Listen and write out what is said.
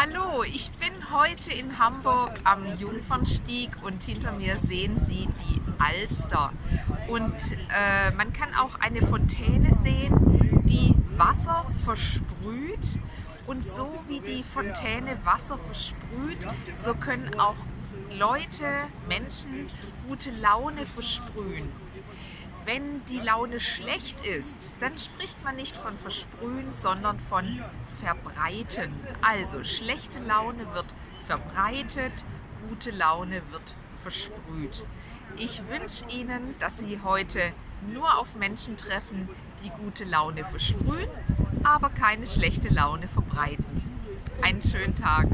Hallo, ich bin heute in Hamburg am Jungfernstieg und hinter mir sehen Sie die Alster. Und äh, man kann auch eine Fontäne sehen, die Wasser versprüht. Und so wie die Fontäne Wasser versprüht, so können auch Leute, Menschen gute Laune versprühen. Wenn die Laune schlecht ist, dann spricht man nicht von versprühen, sondern von verbreiten. Also schlechte Laune wird verbreitet, gute Laune wird versprüht. Ich wünsche Ihnen, dass Sie heute nur auf Menschen treffen, die gute Laune versprühen, aber keine schlechte Laune verbreiten. Einen schönen Tag.